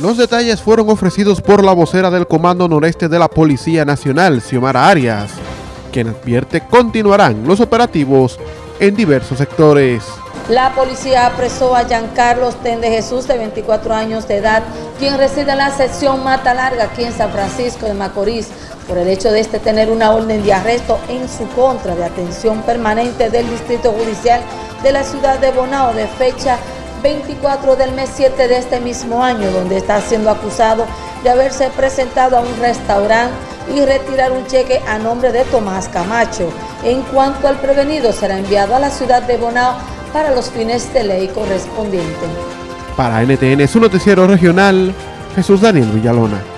Los detalles fueron ofrecidos por la vocera del Comando Noreste de la Policía Nacional, Xiomara Arias, quien advierte continuarán los operativos en diversos sectores. La policía apresó a Giancarlos Tende Jesús, de 24 años de edad, quien reside en la sección Mata Larga, aquí en San Francisco de Macorís, por el hecho de este tener una orden de arresto en su contra de atención permanente del Distrito Judicial de la ciudad de Bonao de fecha 24 del mes 7 de este mismo año, donde está siendo acusado de haberse presentado a un restaurante y retirar un cheque a nombre de Tomás Camacho. En cuanto al prevenido, será enviado a la ciudad de Bonao para los fines de ley correspondientes. Para NTN, su noticiero regional, Jesús Daniel Villalona.